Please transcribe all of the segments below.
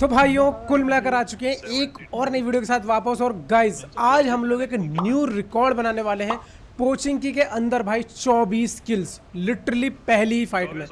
तो भाइयों, कुल मिलाकर आ चुके हैं एक और नई वीडियो के साथ वापस। और गाइस आज हम लोग एक न्यू रिकॉर्ड बनाने वाले हैं। पोचिंकी के अंदर भाई 24 किल्स लिटरली पहली ही फाइट में।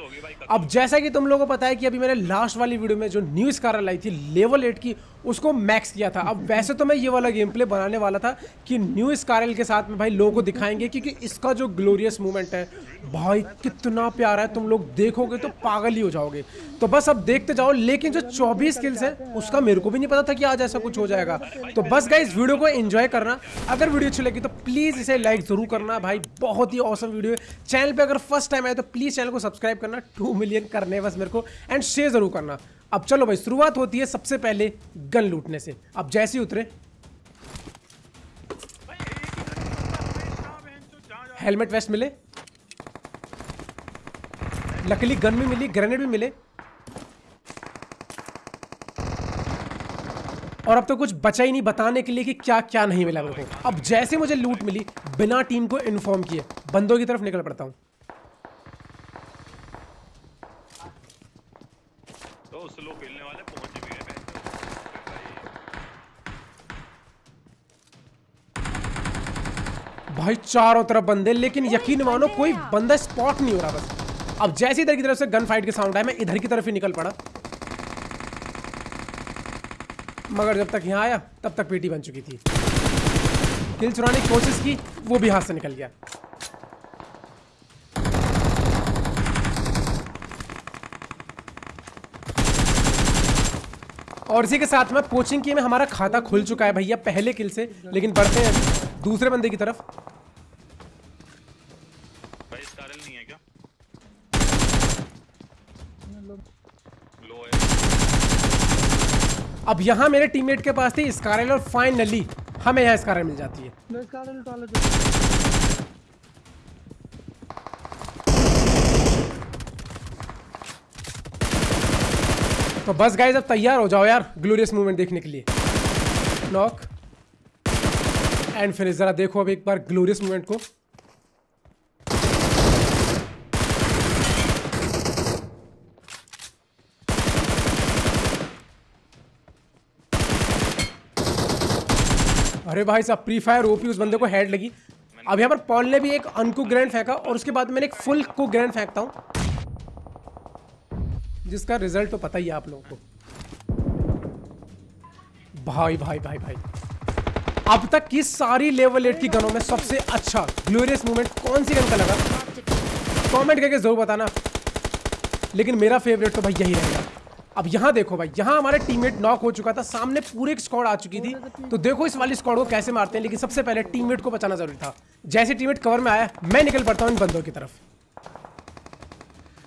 अब जैसा कि तुम लोगों को पता है कि अभी मैंने लास्ट वाली वीडियो में जो न्यू स्कार लाई थी लेवल एट की उसको मैक्स किया था। अब वैसे तो मैं ये वाला गेम प्ले बनाने वाला था कि न्यू स्कारल के साथ में भाई लोगों को दिखाएँगे क्योंकि इसका जो ग्लोरियस मूवमेंट है भाई कितना प्यारा है तुम लोग देखोगे तो पागल ही हो जाओगे। तो बस अब देखते जाओ लेकिन जो 24 स्किल्स है उसका मेरे को भी नहीं पता था कि आज ऐसा कुछ हो जाएगा। तो बस गाइस वीडियो को एंजॉय करना। अगर वीडियो अच्छी लगी तो प्लीज़ इसे लाइक ज़रूर करना भाई, बहुत ही औसम वीडियो है। चैनल पे अगर फ़र्स्ट टाइम आए तो प्लीज़ चैनल को सब्सक्राइब करना। टू मिलियन करने बस मेरे को। एंड शेयर ज़रूर करना। अब चलो भाई, शुरुआत होती है सबसे पहले गन लूटने से। अब जैसे ही उतरे। हेलमेट वेस्ट मिले। लकली गन भी मिली ग्रेनेड भी मिले। और अब तो कुछ बचा ही नहीं बताने के लिए कि क्या क्या नहीं मिला मेरे को अब जैसे मुझे लूट मिली बिना टीम को इन्फॉर्म किए बंदों की तरफ़ निकल पड़ता हूँ। तो स्लो खेलने वाले पहुँच भी गए भाई चारों तरफ़ बंदे लेकिन यकीन मानो कोई बंदा स्पॉट नहीं हो रहा बस। अब जैसे इधर की तरफ़ से गन फाइट के साउंड आया मैं इधर की तरफ़ ही निकल पड़ा। मगर जब तक यहाँ आया, तब तक पेटी बन चुकी थी। किल चुराने की कोशिश की, वो भी हाथ से निकल गया। और इसी के साथ में कोचिंग की में हमारा खाता खुल चुका है भैया, पहले किल से, लेकिन बढ़ते हैं अभी दूसरे बंदे की तरफ़ भाई स्कारल नहीं है क्या लो है अब यहाँ मेरे टीममेट के पास थी स्कारल और फाइनली हमें यहाँ स्कारल मिल जाती है। तो बस गाइस अब तैयार हो जाओ यार ग्लोरियस मूवमेंट देखने के लिए। नॉक एंड फिर जरा देखो अब एक बार ग्लोरियस मूवमेंट को। अरे भाई साहब प्री फायर ओपी उस बंदे को हेड लगी। अब यहाँ पर पॉल ने भी एक अनकू ग्रैंड फेंका और उसके बाद मैंने एक फुल को ग्रैंड फेंकता हूँ। जिसका रिज़ल्ट तो पता ही है आप लोगों को। भाई भाई भाई भाई। अब तक की सारी लेवल एट की गनों में सबसे अच्छा ग्लोरियस मूवमेंट कौन सी गन का लगा? कमेंट करके ज़रूर बताना। लेकिन मेरा फेवरेट तो भाई यही रहेगा। अब यहाँ देखो भाई, यहाँ हमारे टीममेट नॉक हो चुका था, सामने पूरे एक स्क्वाड आ चुकी थी। तो देखो इस वाली स्कॉड को कैसे मारते हैं, लेकिन सबसे पहले टीममेट को बचाना ज़रूरी था। जैसे टीममेट कवर में आया, मैं निकल पड़ता हूँ इन बंदों की तरफ़।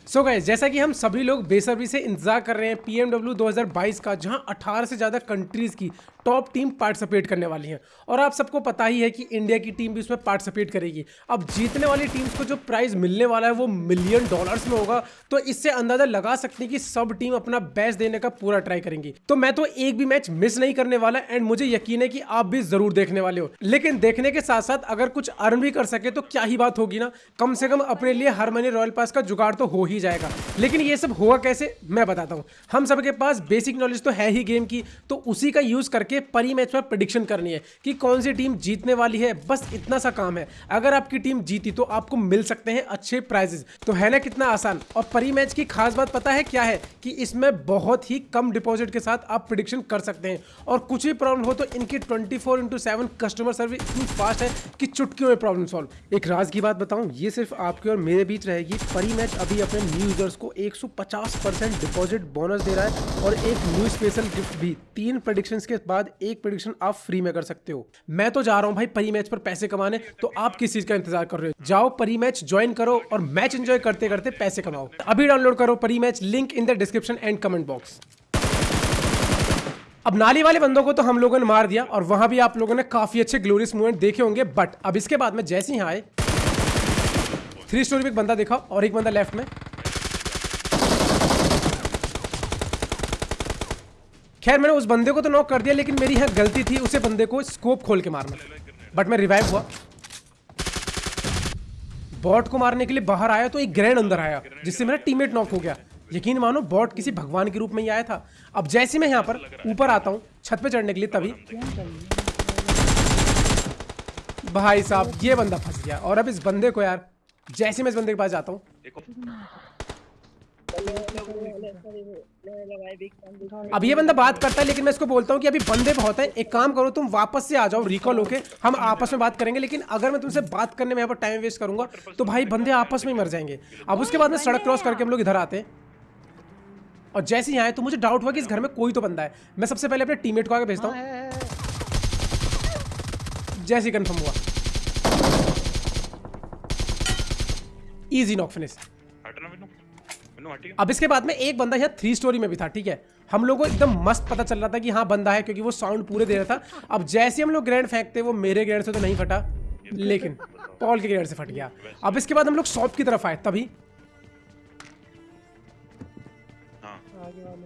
सो so गए जैसा कि हम सभी लोग बेसब्री से इंतज़ार कर रहे हैं पीएमडब्ल्यू 2022 का, जहाँ 18 से ज़्यादा कंट्रीज़ की टॉप टीम पार्टिसिपेट करने वाली हैं। और आप सबको पता ही है कि इंडिया की टीम भी उसमें पार्टिसिपेट करेगी। अब जीतने वाली टीम्स को जो प्राइज़ मिलने वाला है वो मिलियन डॉलर्स में होगा। तो इससे अंदाज़ा लगा सकते हैं कि सब टीम अपना बेस्ट देने का पूरा ट्राई करेंगी। तो मैं तो एक भी मैच मिस नहीं करने वाला एंड मुझे यकीन है कि आप भी ज़रूर देखने वाले हो। लेकिन देखने के साथ साथ अगर कुछ अर्न भी कर सके तो क्या ही बात होगी ना? कम से कम अपने लिए हर महीने रॉयल पास का जुगाड़ तो हो ही जाएगा। लेकिन ये सब हुआ कैसे? मैं बताता हूँ। हम सबके पास बेसिक नॉलेज तो है ही गेम की। तो उसी का यूज़ करके परी मैच पर प्रडिक्शन करनी है कि कौन सी टीम जीतने वाली है। बस इतना सा काम है। अगर आपकी टीम जीती तो आपको मिल सकते हैं अच्छे प्राइजेस तो है ना कितना आसान? और परी मैच की खास बात पता है क्या है? कि इसमें बहुत ही कम डिपॉजिट के साथ आप प्रिडिक्शन कर सकते हैं। और कुछ भी प्रॉब्लम हो तो इनकी twenty four into seven customer service इतनी फास्ट है कि चुटकियों में प्रॉब्लम सॉल्व एक राज की बात बताऊँ, ये सिर्फ़ आपके और मेरे बीच रहेगी। परी मैच अभी अपने न्यू यूज़र्स को 150 परसेंट डिपॉजिट बोनस दे रहा है। और एक न्यू स्पेशल गिफ्ट भी। तीन प्रोडिक्शन के बाद एक प्रोडिक्शन आप फ्री में कर सकते हो। मैं तो जा रहा हूँ भाई परी मैच पर पैसे कमाने तो आप किस चीज़ का इंतज़ार कर रहे हो? जाओ परी मैच ज्वाइन करो और मैच एंजॉय करते करते पैसे कमाओ। अभी डाउनलोड करो Parimatch link in the description and comment box अब नाली वाले बंदों को तो हम लोगों ने मार दिया और वहाँ भी आप लोगों ने काफ़ी अच्छे ग्लोरियस मूवमेंट देखे होंगे बट अब इसके बाद में जैसे ही आए थ्री स्टोरी में एक बंदा देखा और एक बंदा लेफ़्ट में। खैर, मैंने उस बंदे को तो नॉक कर दिया, लेकिन मेरी यहाँ गलती थी उसे बंदे को स्कोप खोल के मारना। बट मैं रिवाइव हुआ। बॉट को मारने के लिए बाहर आया तो एक ग्रैंड अंदर आया, जिससे मेरा टीममेट नॉक हो गया। यकीन मानो बॉट किसी भगवान के रूप में ही आया था। अब जैसे मैं यहाँ पर ऊपर आता हूँ, छत पे चढ़ने के लिए तभी। भाई साहब, ये बंदा फंस गया। और अब इस बंदे को यार, जैसे मैं इस बंदे के पास जाता हूँ। अब ये बंदा बात करता है, लेकिन मैं इसको बोलता हूँ कि अभी बंदे बहुत हैं। एक काम करो, तुम वापस से आ जाओ रिकॉल होके। हम आपस में बात करेंगे, लेकिन अगर मैं तुमसे बात करने में यहाँ पर टाइम वेस्ट करूँगा तो भाई बंदे आपस में ही मर जाएँगे। अब उसके बाद में सड़क क्रॉस करके हम लोग इधर आते हैं। और जैसे ही आए तो मुझे डाउट हुआ कि इस घर में कोई तो बंदा है। मैं सबसे पहले अपने टीममेट को आगे भेजता हूँ। जैसे ही कंफर्म हुआ। इजी नॉक फिनिश अब इसके बाद में एक बंदा यहाँ थ्री स्टोरी में भी था ठीक है? हम लोगों को एकदम मस्त पता चल रहा था कि हाँ बंदा है क्योंकि वो साउंड पूरे दे रहा था। अब जैसे हम लोग ग्रैंड फेंकते वो मेरे ग्रैंड से तो नहीं फटा लेकिन पॉल के ग्रैंड से फट गया। अब इसके बाद हम लोग शॉप की तरफ़ आए तभी। हाँ।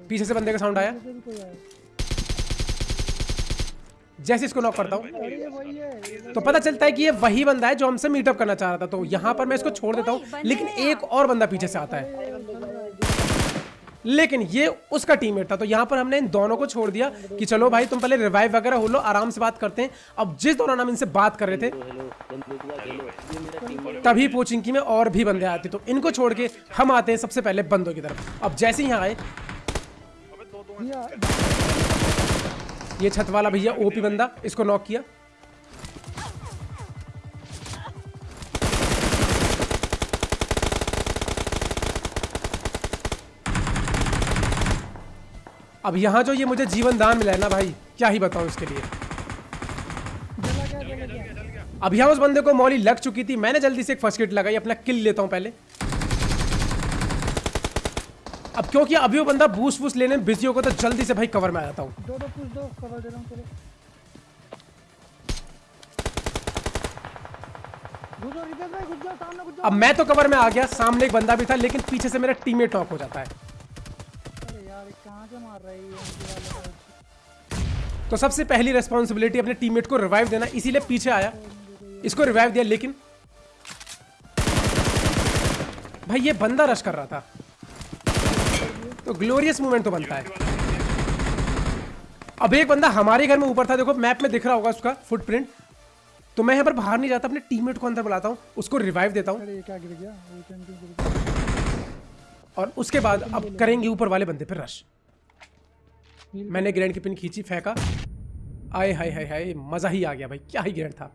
पीछे से बंदे का साउंड आया। जैसे इसको नॉक करता हूँ। तो पता चलता है कि ये वही बंदा है जो हमसे मीटअप करना चाह रहा था तो यहाँ पर मैं इसको छोड़ देता हूँ। लेकिन एक और बंदा पीछे से आता है। लेकिन ये उसका टीममेट था। तो यहाँ पर हमने इन दोनों को छोड़ दिया कि चलो भाई, तुम पहले रिवाइव वगैरह हो लो, आराम से बात करते हैं। अब जिस दौरान हम इनसे बात कर रहे थे, तभी पोचिंकी में और भी बंदे आते तो इनको छोड़ के हम आते हैं सबसे पहले बंदों की तरफ़। अब जैसे यहाँ आए, ये छत वाला भैया ओपी बंदा, इसको नॉक किया। अब यहाँ जो ये मुझे जीवन दान मिला है ना भाई क्या ही बताऊँ इसके लिए? अब यहाँ उस बंदे को मौली लग चुकी थी मैंने जल्दी से एक फ़र्स्ट किट लगाई अपना किल लेता हूँ पहले। अब क्योंकि अभी वो बंदा बूस वूस्ट लेने में बिज़ी होगा तो जल्दी से भाई कवर में आ जाता हूँ। दो दो पुश दो कवर दे रहा हूँ अब मैं तो कवर में आ गया सामने एक बंदा भी था लेकिन पीछे से मेरा टीममेट नॉक हो जाता है। कहाँ से मार रहा है ये मुझे वाला guy? तो सबसे पहली रेस्पॉन्सिबिलिटी अपने टीममेट को रिवाइव देना इसीलिए पीछे आया। इसको रिवाइव दिया लेकिन भाई ये बंदा रश कर रहा था। तो ग्लोरियस मूवमेंट तो बनता है। अब एक बंदा हमारे घर में ऊपर था देखो मैप में दिख रहा होगा उसका फुटप्रिंट तो मैं यहाँ पर बाहर नहीं जाता अपने टीममेट को अंदर बुलाता हूँ उसको रिवाइव देता हूँ। और उसके बाद अब करेंगे ऊपर वाले बंदे पर रश मैंने ग्रैंड की पिन खींची, फेंका। आए, हाय हाय हाय, मज़ा ही आ गया भाई, क्या ही ग्रैंड था।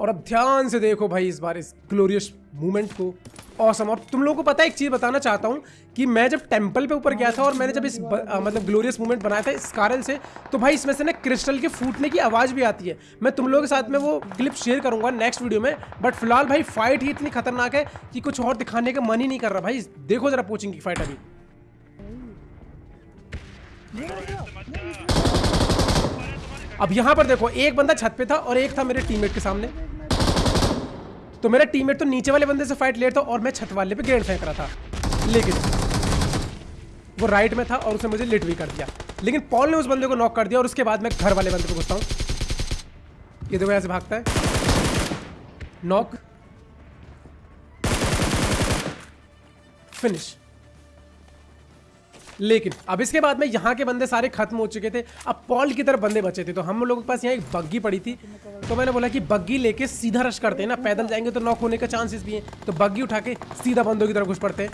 और अब ध्यान से देखो भाई इस बार इस ग्लोरियस मूवमेंट को। औसम और तुम लोगों को पता है एक चीज़ बताना चाहता हूँ कि मैं जब टेंपल पे ऊपर गया था और मैंने जब इस ब, आ, मतलब ग्लोरियस मूवमेंट बनाया था इस कारण से तो भाई इसमें से ना क्रिस्टल के फूटने की आवाज़ भी आती है। मैं तुम लोगों के साथ में वो क्लिप शेयर करूँगा नेक्स्ट वीडियो में बट फ़िलहाल भाई फाइट ही इतनी खतरनाक है कि कुछ और दिखाने का मन ही नहीं कर रहा भाई। देखो जरा पोचिंग की फाइट अभी। अब यहाँ पर देखो, एक बंदा छत पे था और एक था मेरे टीममेट के सामने। तो मेरा टीममेट तो नीचे वाले बंदे से फाइट ले था और मैं छत वाले पे ग्रेड फेंक रहा था। लेकिन वो राइट में था और उसने मुझे लिट भी कर दिया। लेकिन पॉल ने उस बंदे को नॉक कर दिया और उसके बाद मैं घर वाले बंदे को घुसता हूँ। ये देखो ऐसे भागता है। नॉक फिनिश लेकिन, अब इसके बाद में यहाँ के बंदे सारे खत्म हो चुके थे। अब पॉल की तरफ़ बंदे बचे थे। तो हम लोगों के पास यहाँ एक बग्गी पड़ी थी। तो मैंने बोला कि बग्गी लेके सीधा रश करते हैं ना, पैदल जाएँगे तो नॉक होने का चांसेस भी हैं। तो बग्गी उठा के सीधा बंदों की तरफ़ घुस पड़ते हैं।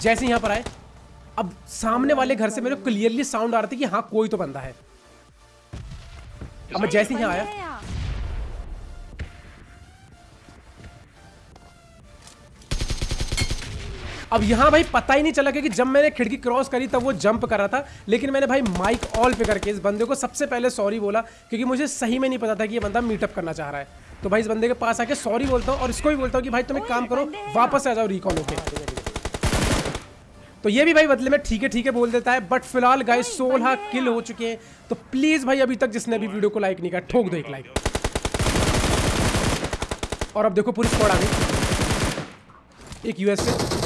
जैसे यहाँ पर आए, अब सामने वाले घर से मेरे क्लियरली साउंड आ रहा था कि हाँ कोई तो बंदा है। अब मैं जैसे यहाँ आया अब यहाँ भाई पता ही नहीं चला क्योंकि जब मैंने खिड़की क्रॉस करी तब वो जंप कर रहा था लेकिन मैंने भाई माइक ऑल पे करके इस बंदे को सबसे पहले सॉरी बोला क्योंकि मुझे सही में नहीं पता था कि ये बंदा मीटअप करना चाह रहा है। तो भाई इस बंदे के पास आके सॉरी बोलता हूँ और इसको भी बोलता हूँ कि भाई तुम एक काम करो वापस आ जाओ रिकॉल होके। तो ये भी भाई बदले में ठीक है ठीक है बोल देता है बट फ़िलहाल गाय सोलह किल हो चुके हैं। तो प्लीज़ भाई अभी तक जिसने भी वीडियो को लाइक नहीं किया ठोक दो एक लाइक और अब देखो पूरी स्क्वाड आ गई। एक यूएस से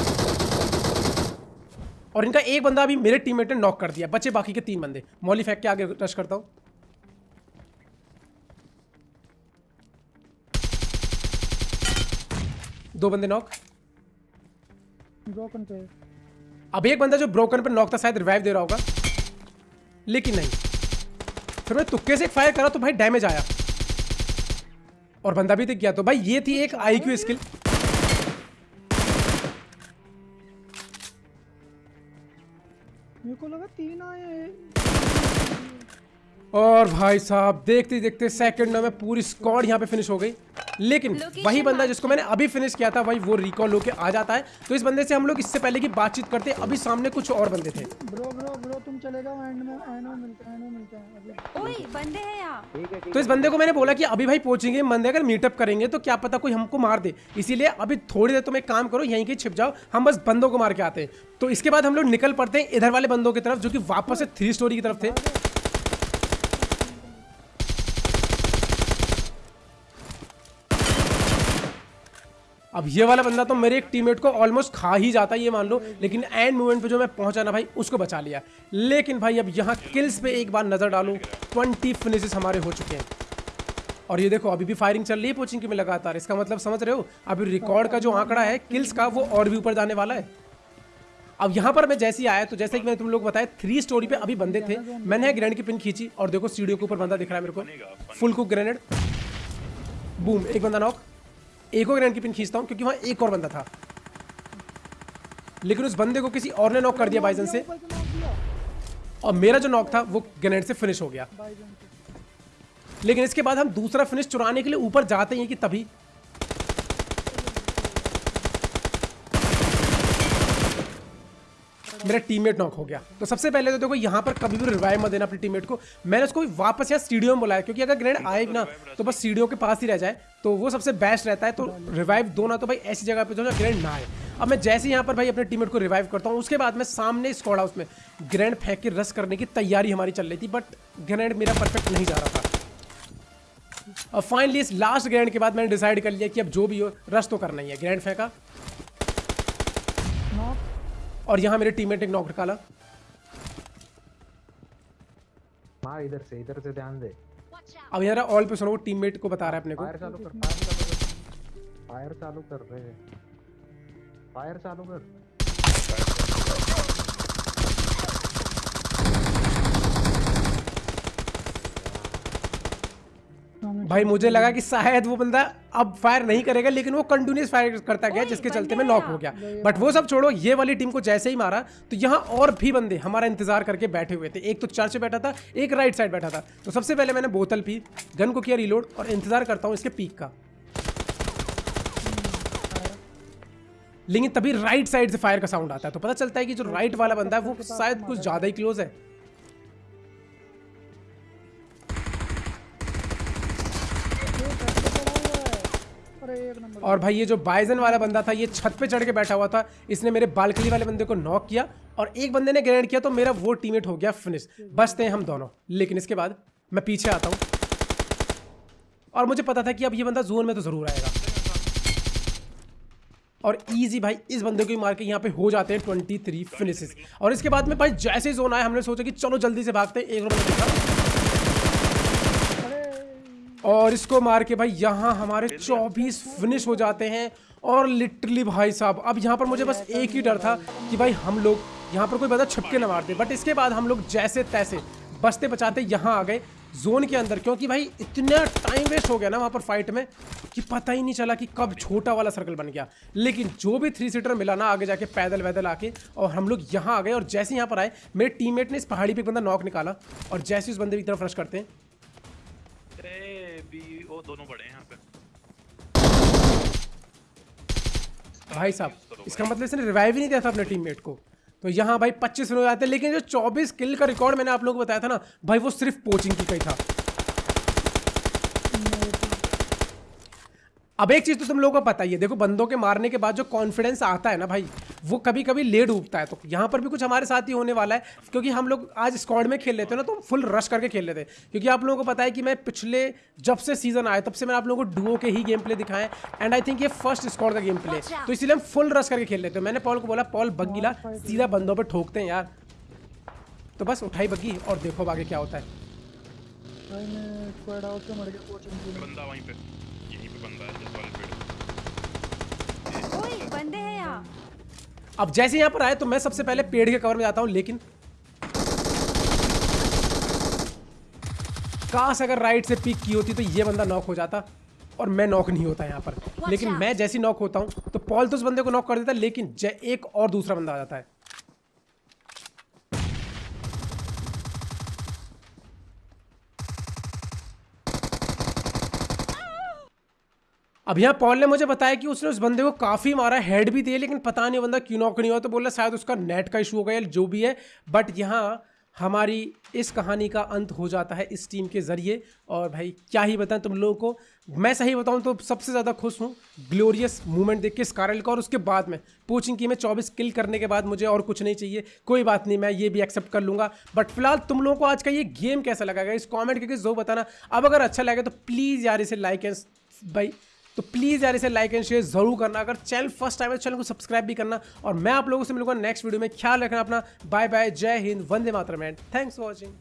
और इनका एक बंदा अभी मेरे टीममेट ने नॉक कर दिया बचे बाकी के तीन बंदे। मॉली फेंक के आगे रश करता हूँ। दो बंदे नॉक ब्रोकन पे। अब एक बंदा जो ब्रोकन पर नॉक था शायद रिवाइव दे रहा होगा। लेकिन नहीं। फिर मैं तुक्के से फायर करा तो भाई डैमेज आया। और बंदा भी दिख गया। तो भाई ये थी एक आईक्यू स्किल मेरे को लगा तीन आए हैं। और भाई साहब देखते देखते सेकंड में पूरी स्क्वाड यहाँ पे फिनिश हो गई। लेकिन वही बंदा जिसको मैंने अभी फिनिश किया था भाई वो रिकॉल होके आ जाता है। तो इस बंदे से हम लोग इससे पहले की बातचीत करते अभी सामने कुछ और बंदे थे। ब्रो ब्रो ब्रो तुम चले जाओ एंड में। एंड में मिलते हैं एंड में मिलते हैं। ओए बंदे हैं यहाँ। तो इस बंदे को मैंने बोला कि अभी भाई पहुँचेंगे बंदे अगर मीटअप करेंगे तो क्या पता कोई हमको मार दे। इसीलिए अभी थोड़ी देर तुम एक काम करो यहीं के छिप जाओ। हम बस बंदों को मार के आते हैं। तो इसके बाद हम लोग निकल पड़ते हैं इधर वाले बंदों की तरफ़ जो कि वापस से थ्री स्टोरी की तरफ़ थे। अब ये वाला बंदा तो मेरे एक टीममेट को ऑलमोस्ट खा ही जाता है, ये मान लो। लेकिन एंड मोमेंट पे जो मैं पहुँचा ना भाई, उसको बचा लिया। लेकिन भाई, अब यहाँ किल्स पे एक बार नज़र डालूं 20 फिनिशेस हमारे हो चुके हैं। और ये देखो, अभी भी फायरिंग चल रही है पोचिंग में लगातार। इसका मतलब समझ रहे हो? अभी रिकॉर्ड का जो आंकड़ा है किल्स का, वो और भी ऊपर जाने वाला है। अब यहाँ पर मैं जैसे ही आया तो जैसे कि मैंने तुम लोग बताया थ्री स्टोरी पे अभी बंदे थे। मैंने ग्रेनेड की पिन खींची, और देखो सीढ़ियों के ऊपर बंदा दिख रहा है मेरे को। फुल कुक ग्रेनेड बूम एक बंदा नॉक एक और की पिन खींचता हूँ, क्योंकि वहाँ एक और बंदा था। लेकिन उस बंदे को किसी और ने नॉक कर दिया बाइजन से। और मेरा जो नॉक था, वो ग्रेनेड से फिनिश हो गया। लेकिन इसके बाद हम दूसरा फिनिश चुराने के लिए ऊपर जाते हैं कि तभी मेरा टीममेट नॉक हो गया। तो सबसे पहले तो देखो, यहाँ पर कभी भी रिवाइव मत देना अपने टीममेट को। मैंने उसको वापस यहाँ स्टेडियो में बुलाया, क्योंकि अगर ग्रेनेड आए ना तो बस सीढ़ियों के पास ही रह जाए। तो वो सबसे बेस्ट रहता है तो रिवाइव दो ना तो भाई ऐसी जगह पर जो ना ग्रेनेड ना आए। अब मैं जैसे ही यहाँ पर भाई अपने टीममेट को रिवाइव करता हूँ, उसके बाद मैं सामने स्कॉड हाउस में ग्रेनेड फेंक के रस करने की तैयारी हमारी चल रही थी बट ग्रेनेड मेरा परफेक्ट नहीं जा रहा था। और फाइनली इस लास्ट ग्रैंड के बाद मैंने डिसाइड कर लिया कि अब जो भी हो रश तो करना ही है। ग्रैंड फेंका और यहाँ मेरे टीममेट एक नॉक निकाला मार इधर से इधर से ध्यान दे। अब यार ऑल पे सुनो टीममेट को बता रहा है अपने को। फायर चालू कर फायर चालू कर। फायर चालू कर रहे हैं फायर चालू कर। भाई मुझे लगा कि शायद वो बंदा अब फायर नहीं करेगा लेकिन वो कंटिन्यूस फायर करता गया जिसके चलते मैं नॉक हो गया। बट वो सब छोड़ो ये वाली टीम को जैसे ही मारा तो यहाँ और भी बंदे हमारा इंतज़ार करके बैठे हुए थे। एक तो चर्च बैठा था एक राइट साइड बैठा था। तो सबसे पहले मैंने बोतल पी गन को किया रिलोड और इंतज़ार करता हूँ इसके पीक का। लेकिन तभी राइट साइड से फायर का साउंड आता है। तो पता चलता है कि जो राइट वाला बंदा है वो शायद कुछ ज़्यादा ही क्लोज है। और भाई ये जो बाइजन वाला बंदा था, ये छत पे चढ़ के बैठा हुआ था, इसने मेरे बालकनी वाले बंदे को नॉक किया और एक बंदे ने ग्रेनेड किया तो मेरा वो टीममेट हो गया फिनिश बचते हैं हम दोनों। लेकिन इसके बाद मैं पीछे आता हूँ। और मुझे पता था कि अब ये बंदा जोन में तो ज़रूर आएगा। और इजी भाई, इस बंदे को ही मार के यहाँ पे हो जाते हैं 23 फिनिशेस और इसके बाद में भाई जैसे जोन आया, हमने सोचा कि चलो जल्दी से भागते हैं, एक अरे और इसको मार के भाई यहाँ हमारे 24 फिनिश हो जाते हैं। और लिटरली भाई साहब, अब यहाँ पर मुझे बस एक ही डर था कि भाई हम लोग यहाँ पर कोई बंदा छुपके न मार दे। बट इसके बाद हम लोग जैसे तैसे बचते बचाते यहाँ आ गए जोन के अंदर, क्योंकि भाई इतना टाइम वेस्ट हो गया ना वहाँ पर फाइट में कि पता ही नहीं चला कि कब छोटा वाला सर्कल बन गया। लेकिन जो भी थ्री सीटर मिला ना आगे जाके पैदल वैदल आके, और हम लोग यहाँ आ गए, और जैसे यहाँ पर आए, मेरे टीममेट ने इस पहाड़ी पे एक बंदा नॉक निकाला, और जैसे उस बंदे की तरफ़ रश करते हैं दोनों बड़े हैं यहाँ पे। भाई साहब इसका मतलब इसने रिवाइव ही नहीं दिया था अपने टीममेट को। तो यहाँ भाई 25 रन हो जाते हैं लेकिन जो 24 किल का रिकॉर्ड मैंने आप लोगों को बताया था ना भाई वो सिर्फ़ पोचिंग की कही था। अब एक चीज़ तो तुम लोगों को पता ही है देखो बंदों के मारने के बाद जो कॉन्फिडेंस आता है ना भाई वो कभी कभी लेट उगता है। तो यहाँ पर भी कुछ हमारे साथ ही होने वाला है क्योंकि हम लोग आज स्क्वाड में खेल लेते हैं ना तो फुल रश करके खेल लेते हैं। क्योंकि आप लोगों को पता है कि मैं पिछले जब से सीज़न आया तब से मैंने आप लोगों को डुओ के ही गेम प्ले दिखाए एंड आई थिंक ये फ़र्स्ट स्क्वाड का गेम प्ले तो इसीलिए हम फुल रश करके खेल लेते हैं। मैंने पॉल को बोला पॉल बग्गीला सीधा बंदों पर ठोकते हैं यार। तो बस उठाई बग्गी और देखो आगे क्या होता है। भाई मैं स्क्वाड हाउस से मर गया कोचिंग के बंदा वहीं पे यहीं पे बंदा है जिस वाले पेड़ बंदे हैं यहाँ। अब जैसे यहाँ पर आए तो मैं सबसे पहले पेड़ के कवर में जाता हूँ लेकिन काश अगर राइट से पिक की होती तो ये बंदा नॉक हो जाता और मैं नॉक नहीं होता यहाँ पर। लेकिन मैं जैसी नॉक होता हूँ तो पॉल तो उस बंदे को नॉक कर देता लेकिन एक और दूसरा बंदा आ जाता है। अब यहाँ पॉल ने मुझे बताया कि उसने उस बंदे को काफ़ी मारा हेड भी दिए, लेकिन पता नहीं बंदा क्यों नॉक नहीं हुआ तो बोला शायद उसका नेट का इशू हो गया जो भी है। बट यहाँ हमारी इस कहानी का अंत हो जाता है इस टीम के ज़रिए। और भाई, क्या ही बताएँ तुम लोगों को। मैं सही बताऊँ तो सबसे ज़्यादा खुश हूँ ग्लोरियस मूवमेंट देख के स्कारल का। और उसके बाद में पूछिंग की मैं चौबीस किल करने के बाद मुझे और कुछ नहीं चाहिए। कोई बात नहीं, मैं ये भी एक्सेप्ट कर लूँगा। बट फ़िलहाल तुम लोगों को आज का ये गेम कैसा लगा? इस कॉमेंट करके जो बताना। अब अगर अच्छा लगे तो प्लीज़ यार इसे लाइक एंड भाई तो प्लीज़ यार इसे लाइक एंड शेयर ज़रूर करना। अगर चैनल फ़र्स्ट टाइम है तो चैनल को सब्सक्राइब भी करना और मैं आप लोगों से मिलूँगा नेक्स्ट वीडियो में। ख्याल रखना अपना। बाय बाय जय हिंद। वंदे मातरम। And thanks for watching